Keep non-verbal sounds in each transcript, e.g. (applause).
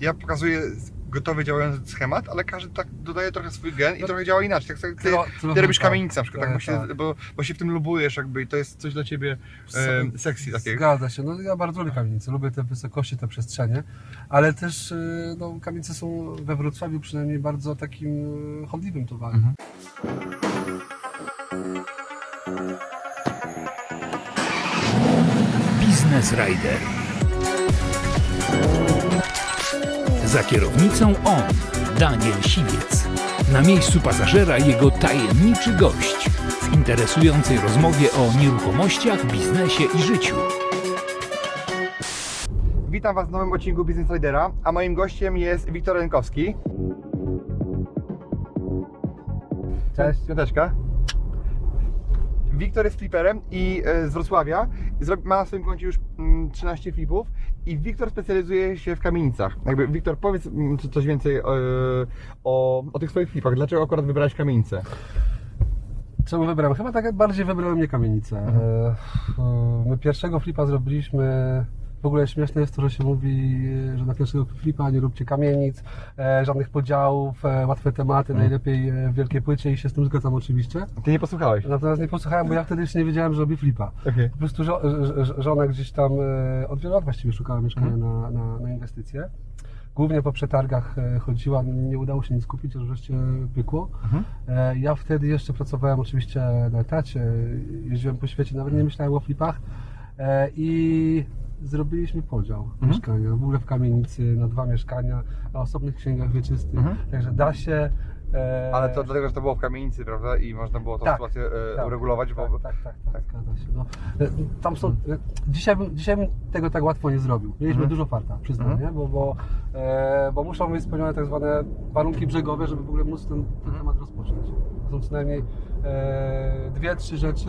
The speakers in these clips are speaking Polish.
ja pokazuję gotowy działający schemat, ale każdy tak dodaje trochę swój gen i No, trochę działa inaczej. Tak, jak ty, tro- ty robisz tak. kamienicę na przykład, tak, Tak, bo, się, tak. bo, bo się w tym lubujesz jakby i to jest coś dla ciebie e, sexy takiego. Zgadza się. No ja bardzo lubię kamienice, lubię te wysokości, te przestrzenie, ale też y, no, kamienice są we Wrocławiu przynajmniej bardzo takim y, chodliwym towarem. Mhm. Business Rider. Za kierownicą on, Daniel Siwiec. Na miejscu pasażera jego tajemniczy gość w interesującej rozmowie o nieruchomościach, biznesie i życiu. Witam Was w nowym odcinku Business Ridera, a moim gościem jest Wiktor Rękowski. Cześć. Piąteczka. Wiktor jest fliperem i e, z Wrocławia. Ma na swoim koncie już mm, 13 flipów i Wiktor specjalizuje się w kamienicach. Jakby Wiktor, powiedz co- coś więcej e, o, o tych swoich flipach. Dlaczego akurat wybrałeś kamienicę? Czemu wybrałem? Chyba tak bardziej wybrałem nie kamienicę. Mhm. E, My pierwszego flipa zrobiliśmy. W ogóle śmieszne jest to, że się mówi, że na pierwszego flipa nie róbcie kamienic, e, żadnych podziałów, e, łatwe tematy, Mhm. najlepiej e, w wielkiej płycie i się z tym zgadzam oczywiście. Ty nie posłuchałeś? Natomiast nie posłuchałem, bo ja wtedy jeszcze nie wiedziałem, że robi flipa. Okej. Po prostu żo- żona gdzieś tam e, od wielu lat właściwie szukała mieszkania Mhm. na, na, na inwestycje. Głównie po przetargach e, chodziła, nie udało się nic kupić, aż wreszcie pykło. Mhm. E, Ja wtedy jeszcze pracowałem oczywiście na etacie, jeździłem po świecie, nawet nie myślałem o flipach E, i zrobiliśmy podział Mhm. mieszkania, w ogóle w kamienicy na dwa mieszkania, na osobnych księgach wieczystych, Mhm. także da się. E, Ale to dlatego, że to było w kamienicy, prawda? I można było tą Tak, sytuację e, tak, uregulować, tak, bo... Tak, tak, tak, zgadza się. No, e, tam są, dzisiaj, bym, dzisiaj bym tego tak łatwo nie zrobił. Mieliśmy Mhm. dużo farta, przyznam, Mhm. nie? Bo, bo, e, bo muszą być spełnione tak zwane warunki brzegowe, żeby w ogóle móc ten, ten Mhm. temat rozpocząć. To są co najmniej e, dwie, trzy rzeczy,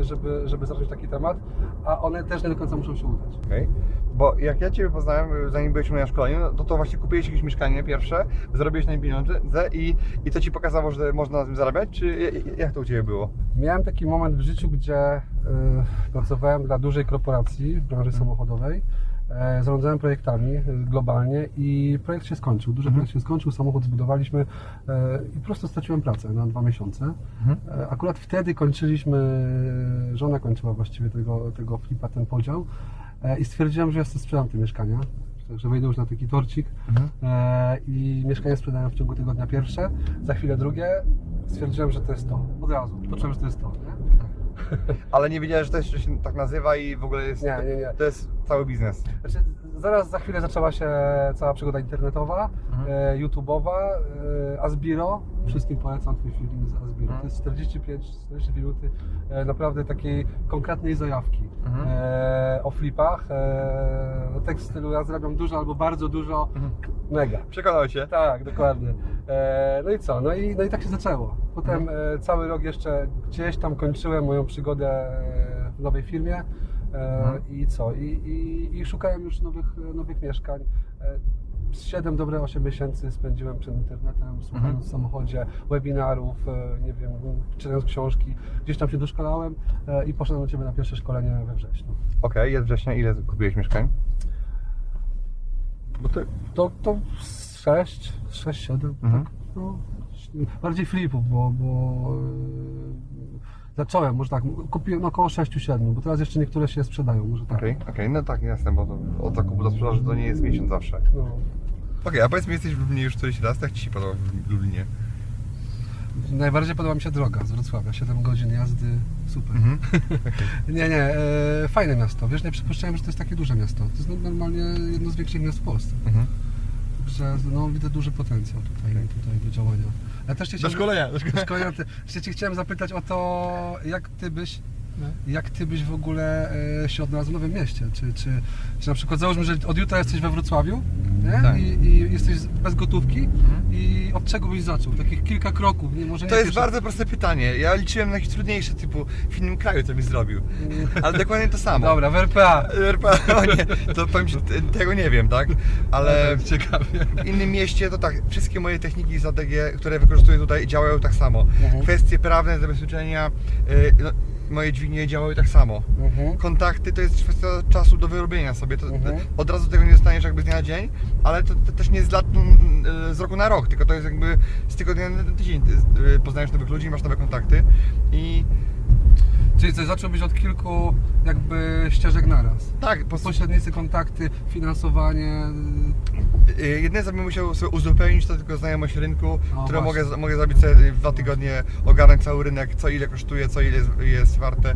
e, żeby, żeby zacząć taki temat, a one też nie do końca muszą się udać. Okej. Bo jak ja Ciebie poznałem, zanim mnie na szkoleniu, no to, to właśnie kupiłeś jakieś mieszkanie pierwsze, zarobiłeś na nim pieniądze i, i to Ci pokazało, że można na tym zarabiać, czy jak to u Ciebie było? Miałem taki moment w życiu, gdzie y, pracowałem dla dużej korporacji w branży samochodowej. E, zarządzałem projektami y, globalnie i projekt się skończył. Duży Mhm. projekt się skończył, samochód zbudowaliśmy e, i po prostu straciłem pracę na dwa miesiące. Mhm. E, akurat wtedy kończyliśmy, żona kończyła właściwie tego, tego flipa, ten podział e, i stwierdziłem, że ja sobie sprzedam te mieszkania. Także wejdę już na taki torcik Mhm. e, i mieszkanie sprzedałem w ciągu tygodnia pierwsze, za chwilę drugie. Stwierdziłem, że to jest to. Od razu. Poczułem, że to jest to. Nie? (laughs) Ale nie wiedziałeś, że to jeszcze się tak nazywa i w ogóle jest... Nie, nie, nie. To jest cały biznes. Znaczy, zaraz za chwilę zaczęła się cała przygoda internetowa, Mhm. e, YouTube'owa, e, Asbiro. Wszystkim polecam Twój film z Asbiro. Mhm. To jest 45-40 minuty e, naprawdę takiej konkretnej zajawki Mhm. e, o flipach. E, no, tekst stylu ja zarabiam dużo albo bardzo dużo, Mhm. mega. Przekonał Cię? Tak, dokładnie. E, no i co? No i, no i tak się zaczęło. Potem Mhm. e, cały rok jeszcze gdzieś tam kończyłem moją przygodę e, w nowej firmie. E, Mhm. I co? I, i, I szukałem już nowych, nowych mieszkań. E, 7 dobre 8 miesięcy spędziłem przed internetem, słuchając Mhm. w samochodzie webinarów, e, nie wiem, czytając książki. Gdzieś tam się doszkalałem e, i poszedłem do Ciebie na pierwsze szkolenie we wrześniu. Okej, jest września. Ile kupiłeś mieszkań? Bo to... To, to 6, 6, 7, Mhm. tak. No, bardziej flipów, bo, bo e, zacząłem, może tak, kupiłem około 6-7, bo teraz jeszcze niektóre się sprzedają, może tak. Okej, okej, no tak, jasne, bo to, od zakupu do sprzedaży to nie jest miesiąc zawsze. No. Okej, a powiedz mi, jesteś w Lublinie już któryś raz, jak Ci się podoba w Lublinie? Najbardziej podoba mi się droga z Wrocławia, 7 godzin jazdy, super. Mhm. (laughs) Nie, nie, e, fajne miasto, wiesz, nie przypuszczałem, że to jest takie duże miasto. To jest no- normalnie jedno z większych miast w Polsce. Mhm. Także no, widzę duży potencjał tutaj, tutaj do działania. Ja też cię Do chciałem- szkolenia, do szkolenia. szkolenia. Ty- Jeszcze Cię chciałem zapytać o to, jak Ty byś, jak Ty byś w ogóle e, się odnalazł w Nowym Mieście? Czy, czy, czy na przykład załóżmy, że od jutra jesteś we Wrocławiu? Tak. I, i jesteś bez gotówki i od czego byś zaczął? Takich kilka kroków, nie? Może nie To jest pierwsze- bardzo proste pytanie. Ja liczyłem na jakieś trudniejsze, typu w innym kraju co byś zrobił. Ale dokładnie to samo. Dobra, w RPA. RPA, (laughs) o nie, to powiem Ci, tego nie wiem, tak? Ale ciekawie. w innym mieście to tak, wszystkie moje techniki i strategie, które wykorzystuję tutaj działają tak samo. Mhm. Kwestie prawne, zabezpieczenia, y, no, moje dźwignie działały tak samo. Mhm. Kontakty to jest kwestia czasu do wyrobienia sobie. To, Mhm. od razu tego nie dostaniesz jakby z dnia na dzień, ale to, to też nie z lat mm, e, z roku na rok, tylko to jest jakby z tygodnia na tydzień. Ty, e, Poznajesz nowych ludzi, masz nowe kontakty i Czyli coś zacząłbyś od kilku jakby ścieżek naraz. tak, po, Pośrednicy, kontakty, finansowanie. e, jedyne co bym musiał sobie uzupełnić to tylko znajomość rynku, O, którą właśnie. mogę, mogę zrobić sobie w dwa tygodnie, ogarnąć cały rynek, co ile kosztuje, co ile jest, jest warte.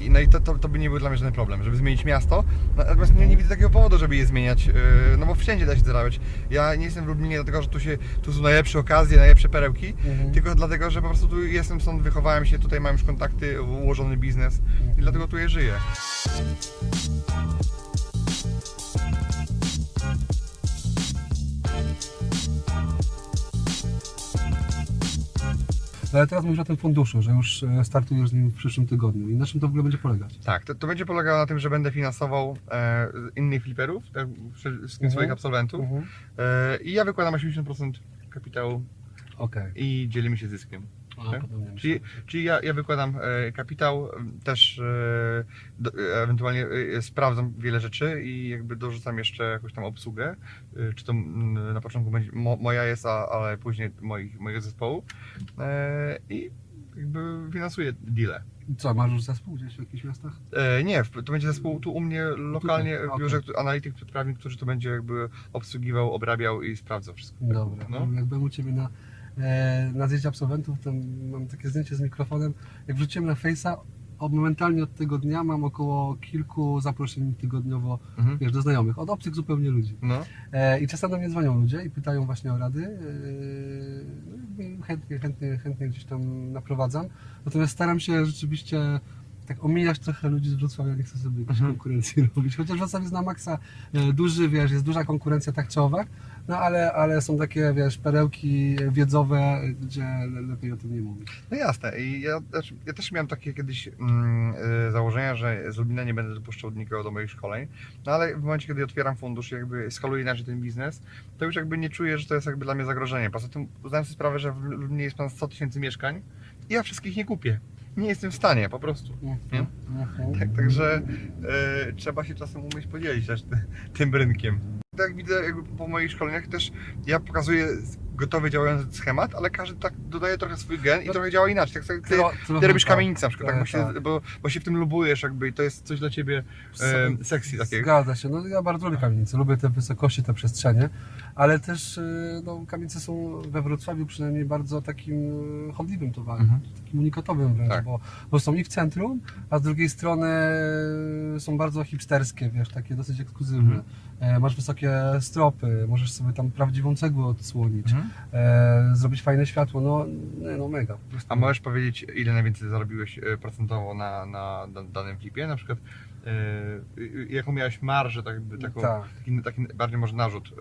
I- No i to, to, to by nie był dla mnie żaden problem, żeby zmienić miasto. Natomiast nie, nie widzę takiego powodu, żeby je zmieniać, no bo wszędzie da się zarabiać. Ja nie jestem w Lublinie dlatego, że tu, się, tu są najlepsze okazje, najlepsze perełki, Mhm. tylko dlatego, że po prostu tu jestem stąd, wychowałem się, tutaj mam już kontakty, ułożony biznes i dlatego tu je żyję. No Ale teraz mówisz o tym funduszu, że już e, startujesz z nim w przyszłym tygodniu. I na czym to w ogóle będzie polegać? Tak, to, to będzie polegało na tym, że będę finansował e, innych fliperów, tak, wszystkich Mhm. swoich absolwentów Mhm. e, i ja wykładam 80% kapitału Okej. i dzielimy się zyskiem. Tak? Czyli, czyli ja, ja wykładam e, kapitał, też e, e, ewentualnie sprawdzam wiele rzeczy i jakby dorzucam jeszcze jakąś tam obsługę, czy to na początku będzie mo, moja jest, a, ale później moich, mojego zespołu i jakby finansuję deale. Co, masz już zespół gdzieś w jakichś miastach? E, nie, to będzie zespół tu u mnie lokalnie Tutaj, w biurze, okay. analityk prawnik, który to będzie jakby obsługiwał, obrabiał i sprawdzał wszystko. Dobra. No. Jak byłem u Ciebie na, na zjeździe absolwentów, to mam takie zdjęcie z mikrofonem. Jak wrzuciłem na Face'a, momentalnie od tego dnia mam około kilku zaproszeń tygodniowo Mhm. wiesz, do znajomych, od obcych zupełnie ludzi. No, E, I czasem do mnie dzwonią ludzie i pytają właśnie o rady. E, no chętnie, chętnie, chętnie gdzieś tam naprowadzam. Natomiast staram się rzeczywiście tak omijać trochę ludzi z Wrocławia, nie chcę sobie jakiejś Mhm. konkurencji (laughs) robić. Chociaż Wrocław jest na maksa e, duży, wiesz, jest duża konkurencja tak czy owak, no ale, ale są takie, wiesz, perełki wiedzowe, gdzie le, lepiej o tym nie mówić. no jasne. I ja, znaczy, ja też miałem takie kiedyś mm, e, założenia, że z Lublina nie będę dopuszczał nikogo do moich szkoleń, no ale w momencie, kiedy otwieram fundusz i jakby skaluję inaczej ten biznes, to już jakby nie czuję, że to jest jakby dla mnie zagrożenie. Poza tym zdałem sobie sprawę, że w Lublinie jest ponad 100 tysięcy mieszkań i ja wszystkich nie kupię. Nie jestem w stanie, po prostu. Nie? Tak, także e, trzeba się czasem umieć podzielić też ty, tym rynkiem. Tak jak widzę jakby po moich szkoleniach też ja pokazuję gotowy działający schemat, ale każdy tak dodaje trochę swój gen i No, trochę działa inaczej. Tak jak ty, Tro- ty robisz tak. kamienicę na przykład, tak, bo, się, Tak. bo, bo się w tym lubujesz jakby i to jest coś dla ciebie e, sexy takiego. Zgadza się. No, ja bardzo lubię kamienice, lubię te wysokości, te przestrzenie, ale też y, no, kamienice są we Wrocławiu przynajmniej bardzo takim y, chodliwym towarem, Mhm. takim unikatowym wręcz, Tak. bo, bo są i w centrum, a z drugiej strony y, są bardzo hipsterskie, wiesz, takie dosyć ekskluzywne. Mhm. E, masz wysokie stropy, możesz sobie tam prawdziwą cegłę odsłonić, Mhm. E, zrobić fajne światło, no, no mega. A możesz powiedzieć, ile najwięcej zarobiłeś e, procentowo na, na, na danym flipie? Na przykład e, jaką miałeś marżę, tak, taką, Tak. taki, taki bardziej może narzut.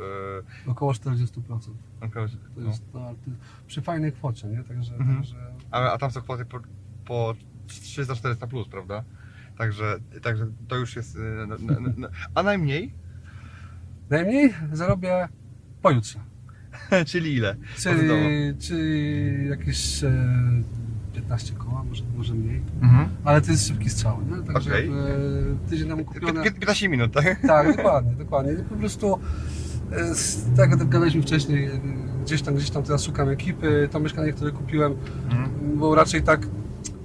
E, Około 40%. około- To jest no, przy fajnej kwocie, nie? Także, Mhm. także A, a tam są kwoty po, po 300-400 plus, prawda? Także, także to już jest. no, no, no. A najmniej? Najmniej zarobię pojutrze. (laughs) Czyli ile? Czyli, czyli jakieś e, 15 koła, może, może mniej. Mhm. Ale to jest szybki strzał, nie? Także Okej. e, tydzień temu kupione. 15 minut, tak? Tak, dokładnie, dokładnie. I po prostu e, z- tak jak gadaliśmy wcześniej, e, gdzieś tam, gdzieś tam teraz szukam ekipy. To mieszkanie, które kupiłem, Mhm. było raczej tak,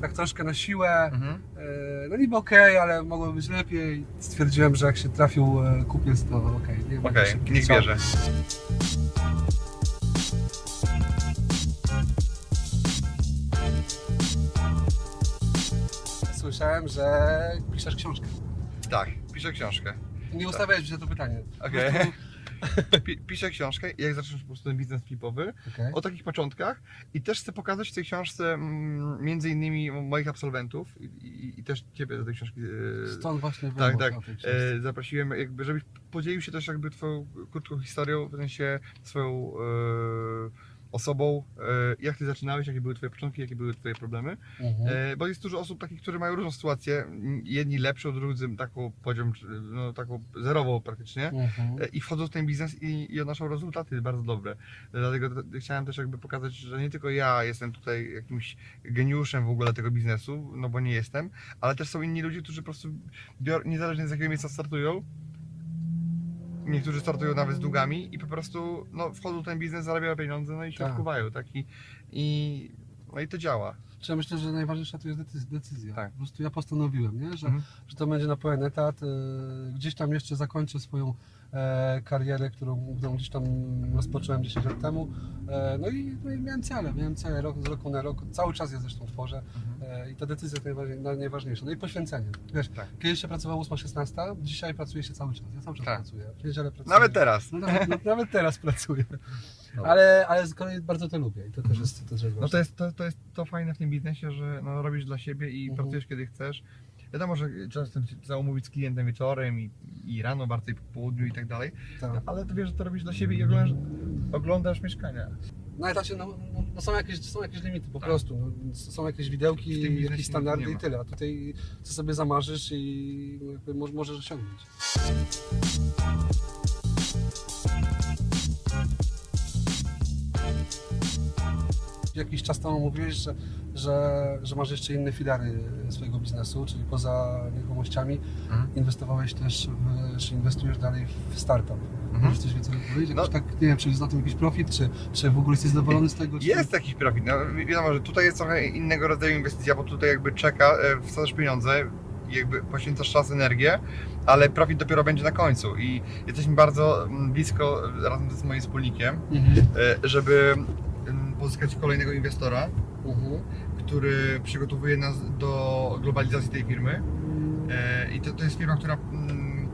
tak troszkę na siłę. Mhm. E, No niby okej, ale mogłoby być lepiej. Stwierdziłem, że jak się trafił e, kupiec, to okej. niech będzie Okej, niech strzał. bierze. Słyszałem, że piszesz książkę. Tak, piszę książkę. Nie ustawiałeś mi się to pytanie. Okej. (laughs) Pi- Piszę książkę, jak zacząć po prostu ten biznes flipowy. Okej. o takich początkach i też chcę pokazać w tej książce mm, między innymi moich absolwentów i, i, i też Ciebie do tej książki e, Stąd właśnie tak, tak, e, zaprosiłem jakby, żebyś podzielił się też jakby Twoją krótką historią, w sensie swoją e, osobą, e, jak ty zaczynałeś, jakie były twoje początki, jakie były twoje problemy. Mhm. E, Bo jest dużo osób takich, którzy mają różną sytuację, jedni lepszą, drudzy taką poziom, no, taką zerową praktycznie. Mhm. E, I wchodzą w ten biznes i, i odnoszą rezultaty bardzo dobre. Dlatego chciałem też jakby pokazać, że nie tylko ja jestem tutaj jakimś geniuszem w ogóle tego biznesu, no bo nie jestem, ale też są inni ludzie, którzy po prostu bior, niezależnie z jakiego miejsca startują, niektórzy startują nawet z długami i po prostu no, wchodzą w ten biznes, zarabiają pieniądze, no i się Tak. odkuwają, tak? I, i, no i to działa. Czy ja myślę, że najważniejsza tu jest decyzja. Tak. Po prostu ja postanowiłem, nie? Że, Mhm. że to będzie na pełen etat. e, Gdzieś tam jeszcze zakończę swoją karierę, którą, którą gdzieś tam rozpocząłem 10 lat temu. E, no, i, no i miałem cele, miałem cele rok, z roku na rok. Cały czas je zresztą tworzę. E, I ta decyzja jest najważniej, na- najważniejsza. No i poświęcenie. Wiesz, Tak. kiedyś się pracowało 8-16, dzisiaj pracuje się cały czas. Ja cały czas Tak. pracuję. Pracuję. Nawet teraz. No, nawet, no, nawet teraz pracuję. No. Ale, ale z kolei bardzo to lubię i to też jest, to też jest No to jest to, to jest to fajne w tym biznesie, że no, robisz dla siebie i Mhm. pracujesz kiedy chcesz. Wiadomo, że często się trzeba umówić z klientem wieczorem i, i rano, bardziej po południu i tak dalej, Tak. ale ty wiesz, że to robisz dla siebie i oglądasz, oglądasz mieszkania. Na etacie no, no, no są, jakieś, są jakieś limity po Tak. prostu. No, są jakieś W tym widełki, biznesie jakieś nie standardy ma. i tyle. A tutaj co sobie zamarzysz i no, jakby mo- możesz osiągnąć. Jakiś czas temu mówiłeś, że, że, że masz jeszcze inne filary swojego biznesu, czyli poza nieruchomościami Mhm. inwestowałeś też, w, czy inwestujesz dalej w startup. Mhm. Możesz coś więcej powiedzieć? No. tak, nie wiem, czy jest na tym jakiś profit, czy, czy w ogóle jesteś zadowolony z tego? Czy... Jest jakiś profit. No, wi- wiadomo, że tutaj jest trochę innego rodzaju inwestycja, bo tutaj jakby czeka, e, wsadzasz pieniądze, jakby poświęcasz czas, energię, ale profit dopiero będzie na końcu i jesteśmy bardzo mm, blisko razem z moim wspólnikiem, Mhm. e, żeby pozyskać kolejnego inwestora, Mhm. który przygotowuje nas do globalizacji tej firmy. E, I to, to jest firma, która mm,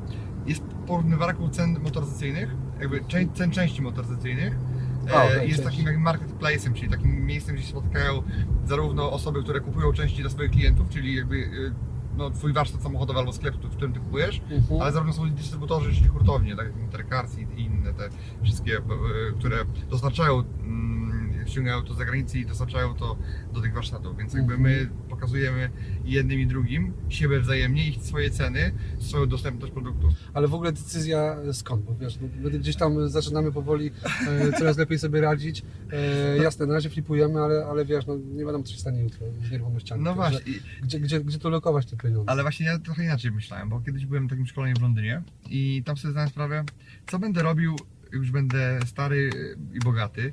jest porównywarką cen motoryzacyjnych, jakby cen części motoryzacyjnych. Okej, jest takim jak marketplace'em, czyli takim miejscem, gdzie się spotykają zarówno osoby, które kupują części dla swoich klientów, czyli jakby e, no, twój warsztat samochodowy albo sklep, w którym ty kupujesz, Mhm. ale zarówno są dystrybutorzy, czyli hurtownie, tak jak Intercars i inne te wszystkie, które dostarczają, mm, ściągają to z zagranicy i dostarczają to do tych warsztatów, więc jakby Mhm. my pokazujemy jednym i drugim siebie wzajemnie, ich swoje ceny, swoją dostępność produktów. Ale w ogóle decyzja e, skąd? Bo wiesz, no, my gdzieś tam zaczynamy powoli e, coraz lepiej sobie radzić. E, jasne, na razie flipujemy, ale, ale wiesz, no, nie wiadomo co się stanie jutro z nieruchomościami. No właśnie, Gdzie, gdzie, gdzie tu lokować te pieniądze? ale właśnie ja trochę inaczej myślałem, bo kiedyś byłem na takim szkoleniu w Londynie i tam sobie zdałem sprawę, co będę robił, już będę stary i bogaty,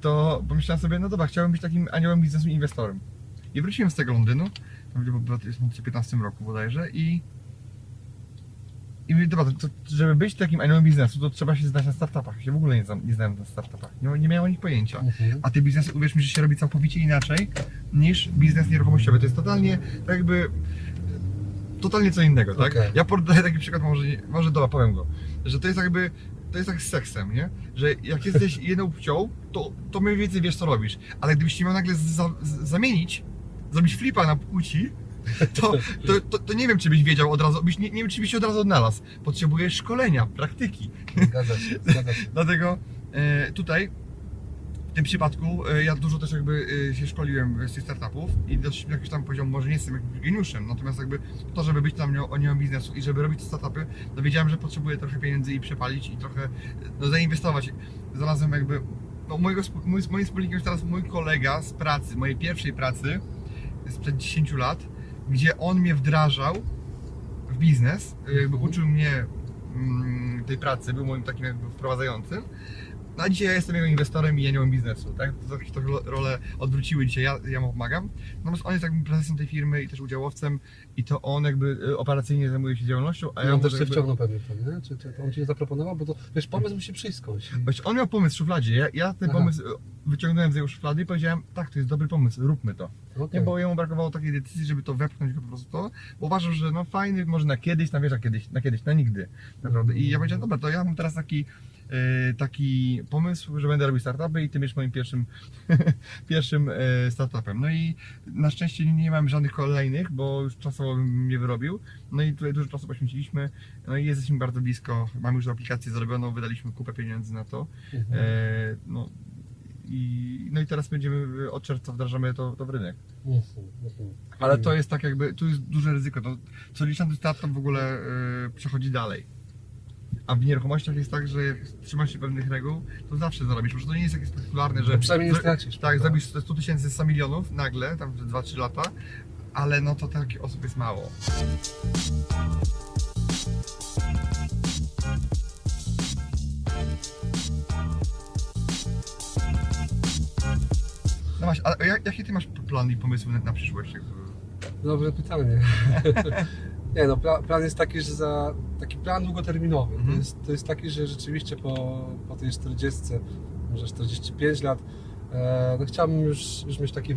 to pomyślałem sobie, no dobra, chciałbym być takim aniołem biznesu inwestorem. I wróciłem z tego Londynu, było w 2015 roku bodajże i i mówię, dobra, to, żeby być takim aniołem biznesu, to trzeba się znać na startupach. Ja się w ogóle nie, znam, nie znałem na startupach. Nie, nie miałem o nich pojęcia. Mhm. A te biznesy, uwierz mi, że się robi całkowicie inaczej niż biznes nieruchomościowy. To jest totalnie tak jakby totalnie co innego, tak? Okej. Ja podaję taki przykład, może, może dobra, powiem go, że to jest jakby to jest tak z seksem, nie? Że jak jesteś jedną płcią, to, to mniej więcej wiesz co robisz, ale gdybyś się miał nagle za, zamienić, zrobić flipa na płci, to, to, to, to nie wiem, czy byś wiedział od razu, byś, nie, nie wiem, czy byś się od razu odnalazł. Potrzebujesz szkolenia, praktyki. Zgadza się, zgadza się. (laughs) Dlatego e, tutaj w tym przypadku e, ja dużo też jakby e, się szkoliłem z tych startupów i dość jakiś tam poziom, może nie jestem jakimś geniuszem, natomiast jakby to, żeby być tam o nią biznesu i żeby robić te startupy, no wiedziałem, że potrzebuję trochę pieniędzy i przepalić i trochę no, zainwestować. Znalazłem jakby, no mojego, mój, moim wspólnikiem jest teraz mój kolega z pracy, mojej pierwszej pracy sprzed 10 lat, gdzie on mnie wdrażał w biznes, e, jakby Mhm. uczył mnie mm, tej pracy, był moim takim jakby wprowadzającym. No a dzisiaj ja jestem jego inwestorem i aniołem biznesu, tak? To, to, rolę odwróciły dzisiaj, ja, ja mu pomagam. Natomiast on jest jakby prezesem tej firmy i też udziałowcem i to on jakby e, operacyjnie zajmuje się działalnością, a ja on też się jakby... wciągnął pewnie w to, nie? Czy, czy to on ci nie zaproponował? Bo to, wiesz, pomysł musi przyjść skądś. Właśnie on miał pomysł w szufladzie, ja, ja ten Aha. pomysł wyciągnąłem z jego szuflady i powiedziałem, tak, to jest dobry pomysł, róbmy to. Okej. Nie, bo jemu brakowało takiej decyzji, żeby to wepchnąć go po prostu to, bo uważam, że no fajny, może na kiedyś, na wiesz, na kiedyś, na kiedyś, na nigdy, naprawdę. I ja powiedziałem, dobra, to ja mam teraz taki e, taki pomysł, że będę robił startupy i ty będziesz moim pierwszym, (laughs) pierwszym e, startupem. No i na szczęście nie mam żadnych kolejnych, bo już czasowo bym nie wyrobił. No i tutaj dużo czasu poświęciliśmy. No i jesteśmy bardzo blisko. Mamy już aplikację zrobioną, wydaliśmy kupę pieniędzy na to. Mhm. E, no, i, no i teraz będziemy od czerwca wdrażamy to, to w rynek. Mhm, mhm. Ale to jest tak jakby, tu jest duże ryzyko. To, co liczny startup w ogóle e, przechodzi dalej. A w nieruchomościach jest tak, że jak trzymasz się pewnych reguł, to zawsze zarobisz. Może to nie jest takie spektakularne, że. Przynajmniej nie stracisz, Tak, zrobisz 100 tysięcy 100 milionów nagle, tam 2-3 lata, ale no to takich osób jest mało. Właśnie, a jak- jakie ty masz plany i pomysły na, na przyszłość? Dobre pytanie. (laughs) Nie no, pla, plan jest taki, że za taki plan długoterminowy. To, Mhm. jest, to jest taki, że rzeczywiście po, po tej 40, może 45 lat, e, no chciałbym już, już mieć taki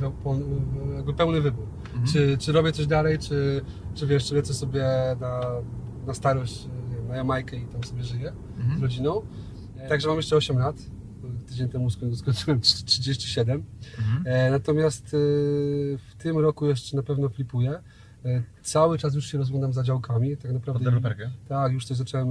jakby pełny wybór. Mhm. Czy, czy robię coś dalej, czy, czy wiesz, czy lecę sobie na, na starość, nie wiem, na Jamajkę i tam sobie żyję z Mhm. rodziną. Także mam jeszcze 8 lat. Tydzień temu skoń- skończyłem 37. Mhm. E, Natomiast e, w tym roku jeszcze na pewno flipuję. E, Cały czas już się rozglądam za działkami. Tak naprawdę. deweloperkę? Tak, już coś zacząłem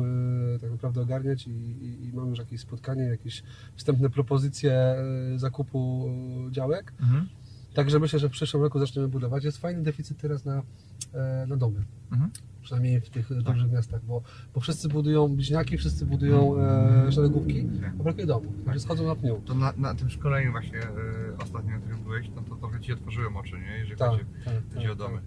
tak naprawdę ogarniać i, i, i mam już jakieś spotkanie, jakieś wstępne propozycje zakupu działek. Mhm. Także myślę, że w przyszłym roku zaczniemy budować. Jest fajny deficyt teraz na, e, na domy. Mhm. Przynajmniej w tych e, dużych miastach, bo, bo wszyscy budują bliźniaki, wszyscy budują e, szeregówki, a brakuje domów. Także schodzą na pniu. To na, na tym szkoleniu właśnie y, ostatnio, na którym byłeś, no to trochę Ci otworzyłem oczy, nie? Jeżeli Tak, chodzi, tak, chodzi tak, o domy. tak.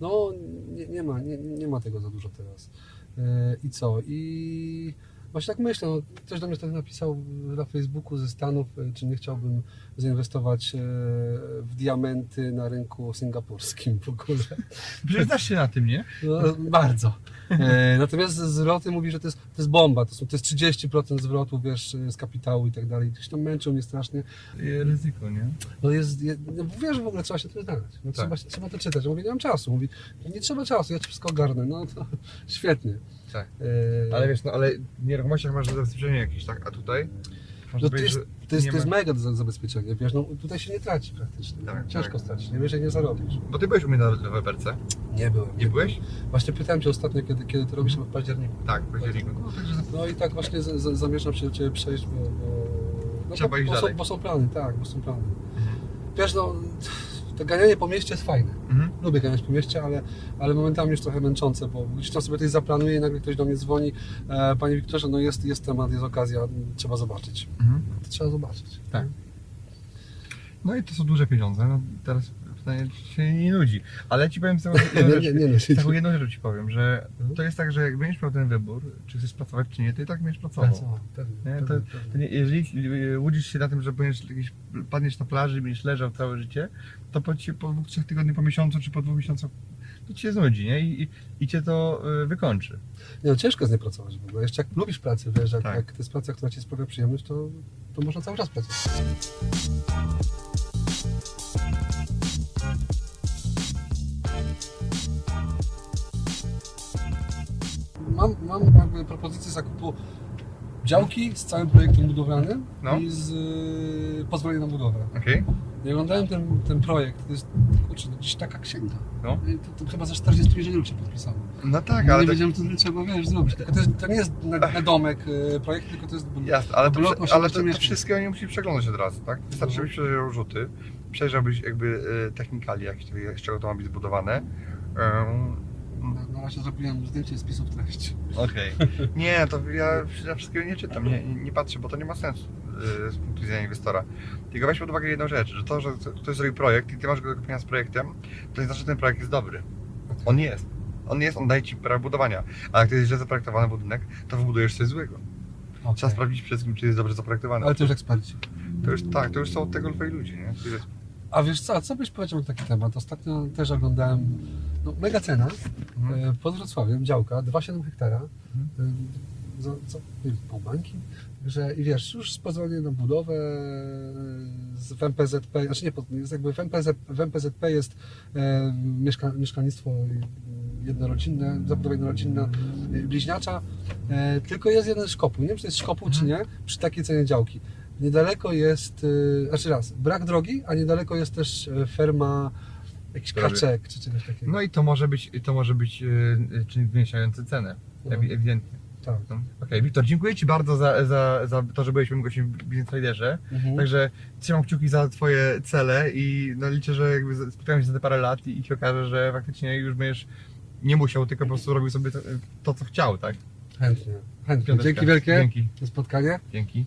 No, nie, nie, ma, nie, nie ma tego za dużo teraz. E, I co? I właśnie tak myślę, no, ktoś do mnie wtedy napisał na Facebooku ze Stanów, e, czy nie chciałbym zainwestować e, w diamenty na rynku singapurskim w ogóle. (laughs) Znasz się na tym, nie? No, bardzo. E, natomiast zwroty mówi, że to jest, to jest bomba, to, są, to jest 30% zwrotu, wiesz, z kapitału i tak dalej. Gdzieś tam męczą mnie strasznie. Ryzyko, nie? No jest, je, no wiesz, w ogóle trzeba się tym znać. No, Tak. trzeba, trzeba to czytać. Ja mówię, nie mam czasu. Mówi, nie trzeba czasu, ja ci wszystko ogarnę. No to (laughs) świetnie. Tak. E, Ale wiesz, no ale w nieruchomościach masz zabezpieczenie jakieś, tak? A tutaj? No to, jest, to, jest, nie to jest mega za- zabezpieczenie, wiesz, no tutaj się nie traci praktycznie. Tak, Ciężko tak. stracić, nie wiesz, jak nie zarobisz. Bo Ty byłeś u mnie na deweloperce, Nie byłem. nie byłeś? Właśnie pytałem cię ostatnio, kiedy, kiedy to robisz w październiku. Tak, w październiku. No, No i tak właśnie z, z, zamierzam się do Ciebie przejść, bo, bo, no, Trzeba bo, iść bo, są, dalej. bo są plany, tak, bo są plany. Mhm. Wiesz, no, to ganianie po mieście jest fajne. Mhm. Lubię ganiać po mieście, ale, ale momentami już trochę męczące, bo gdzieś tam sobie coś zaplanuję i nagle ktoś do mnie dzwoni. E, Panie Wiktorze, no jest, jest temat, jest okazja, trzeba zobaczyć. Mhm. To trzeba zobaczyć. Tak. No i to są duże pieniądze, no teraz czy się nie nudzi. Ale Ci powiem taką (laughs) jedną rzecz, nie, nie, nie. taką jedną rzecz Ci powiem, że Mhm. to jest tak, że jak będziesz miał ten wybór, czy chcesz pracować, czy nie, to i tak będziesz pracował. Pracował, pewnie, Nie, to, pewnie, to nie, jeżeli łudzisz się na tym, że będziesz jakieś, padniesz na plaży i będziesz leżał całe życie, to po, ci- po dwóch, trzech tygodniach, po miesiącu czy po dwóch miesiącach to ci się znudzi, nie? I, i, i cię to y, wykończy. Nie, no, ciężko jest nie pracować w ogóle. Jeszcze jak lubisz pracę, wiesz, jak, Tak. jak to jest praca, która Ci sprawia przyjemność, to, to można cały czas pracować. Mam, mam jakby propozycję zakupu działki z całym projektem budowlanym No. i z y, pozwoleniem na budowę. Okej? Ja oglądałem ten, ten projekt, to jest kurczę, to gdzieś taka księga. No. I To, to chyba za 40 inżynierów się podpisało. No tak, Ja ale nie wiedziałem, co to trzeba wiesz, zrobić. Tylko to, jest, to nie jest na, na domek y, projekt, tylko to jest. jasne, ale, to, blok ale 18 to, to wszystkiego nie musisz przeglądać od razu, tak? Wystarczy, żebyś przejrzał rzuty, przejrzałbyś jakby y, technikali, jakieś, z czego to ma być zbudowane. Ym, Na, razie zrobiłem zdjęcie spisów treści. Okej. (laughs) Nie, to ja, ja wszystkiego nie czytam, nie, nie patrzę, bo to nie ma sensu yy, z punktu widzenia inwestora. Tylko weź pod uwagę jedną rzecz, że to, że ktoś zrobił projekt i ty masz go do kupienia z projektem, to nie znaczy, że ten projekt jest dobry. On jest. On jest, on daje ci prawo budowania. A jak to jest źle zaprojektowany budynek, to wybudujesz coś złego. Trzeba Okay. sprawdzić przede wszystkim, czy jest dobrze zaprojektowany. Ale to już eksperci. To już tak, to już są od tego lwej ludzie, nie? A wiesz co, co byś powiedział na taki temat? Ostatnio też oglądałem, no mega cena, Mhm. e, pod Wrocławiem, działka, 2,7 hektara, Mhm. e, za, wiem, pół bańki, że i wiesz, już z pozwoleniem na budowę e, z w MPZP, znaczy nie, jest jakby w, MPZ, w MPZP jest e, mieszka, mieszkalnictwo jednorodzinne, zabudowa jednorodzinna, y, bliźniacza, e, tylko jest jeden szkopuł. Nie wiem, czy to jest szkopuł, czy nie, przy takiej cenie działki. Niedaleko jest, y, znaczy raz, brak drogi, a niedaleko jest też e, ferma jakiś kaczek, czy czegoś takiego. No i to może być, to może być yy, czynnik zwiększający cenę, No. ewi- ewidentnie. tak. No. Okej, Wiktor, dziękuję Ci bardzo za, za, za to, że byłeś moim gościem w Business Traderze. Mhm. Także trzymam kciuki za Twoje cele i no, liczę, że jakby spotkamy się za te parę lat i, i się okaże, że faktycznie już będziesz nie musiał, tylko po prostu robił sobie to, to co chciał, tak? Chętnie, chętnie. Piąteczka. Dzięki wielkie Dzięki. za spotkanie. Dzięki.